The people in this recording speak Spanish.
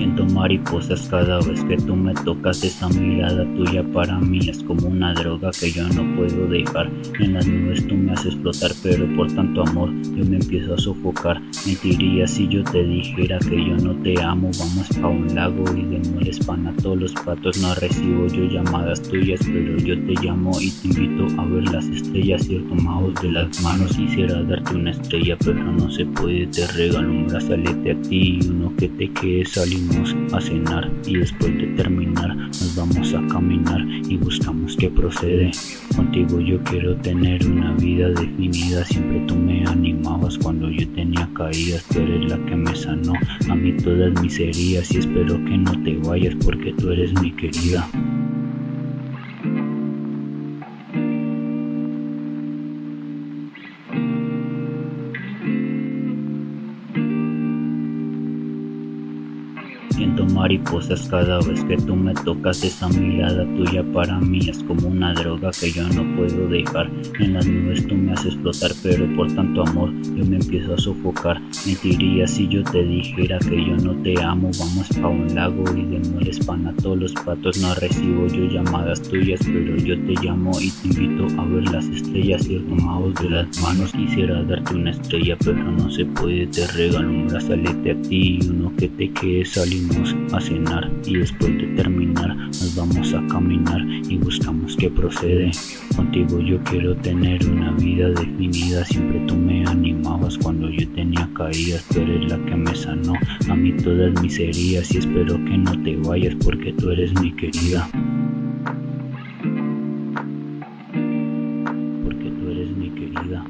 Siento mariposas cada vez que tú me tocas. Esa mirada tuya para mí es como una droga que yo no puedo dejar. En las nubes tú me haces flotar pero por tanto amor yo me empiezo a sofocar. Mentiría si yo te dijera que yo no te amo. Vamos pa' un lago y de pan a todos los patos. No recibo yo llamadas tuyas pero yo te llamo y te invito a ver las estrellas. Y tomados de las manos quisiera darte una estrella pero no se puede. Te regalo un brazalete a ti y uno que te quede a cenar y después de terminar nos vamos a caminar y buscamos qué procede. Contigo yo quiero tener una vida definida, siempre tú me animabas cuando yo tenía caídas, tú eres la que me sanó a mí todas mis heridas y espero que no te vayas porque tú eres mi querida. Siento mariposas cada vez que tú me tocas. Esa mirada tuya para mí es como una droga que yo no puedo dejar. En las nubes tú me haces flotar pero por tanto amor yo me empiezo a sofocar. Mentiría si yo te dijera que yo no te amo. Vamos pa' un lago y de mueres pan a todos los patos. No recibo yo llamadas tuyas pero yo te llamo y te invito a ver las estrellas. Y tomados de las manos quisiera darte una estrella pero no se puede. Te regalo un brazalete a ti y uno que te quede a cenar y después de terminar nos vamos a caminar y buscamos que procede. Contigo yo quiero tener una vida definida, siempre tú me animabas cuando yo tenía caídas, tú eres la que me sanó a mí todas mis heridas y espero que no te vayas porque tú eres mi querida. Porque tú eres mi querida.